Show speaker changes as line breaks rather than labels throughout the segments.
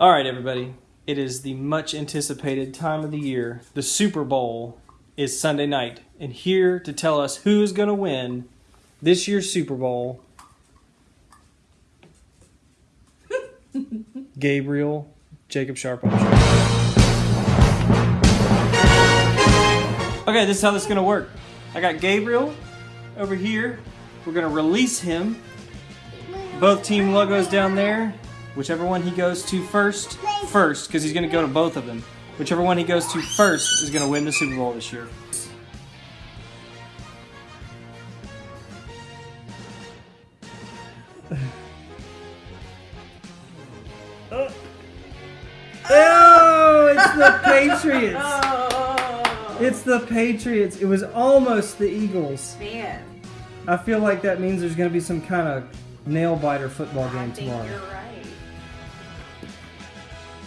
All right, everybody. It is the much anticipated time of the year. The Super Bowl is Sunday night. And here to tell us who's going to win this year's Super Bowl, Gabriel Jacob Sharp. Okay, this is how this is going to work. I got Gabriel over here. We're going to release him. Both team logos down there. Whichever one he goes to first, first, because he's going to go to both of them. Whichever one he goes to first is going to win the Super Bowl this year. Oh, oh it's the Patriots.
Oh,
It's the Patriots. It was almost the Eagles.
man.
I feel like that means there's going to be some kind of nail biter football
I
game
think
tomorrow.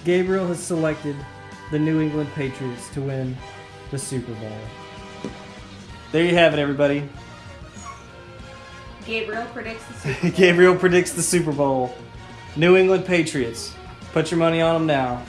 You're right.
Gabriel has selected the New England Patriots to win the Super Bowl. There you have it, everybody.
Gabriel predicts the Super Bowl.
Gabriel predicts the Super Bowl. New England Patriots. Put your money on them now.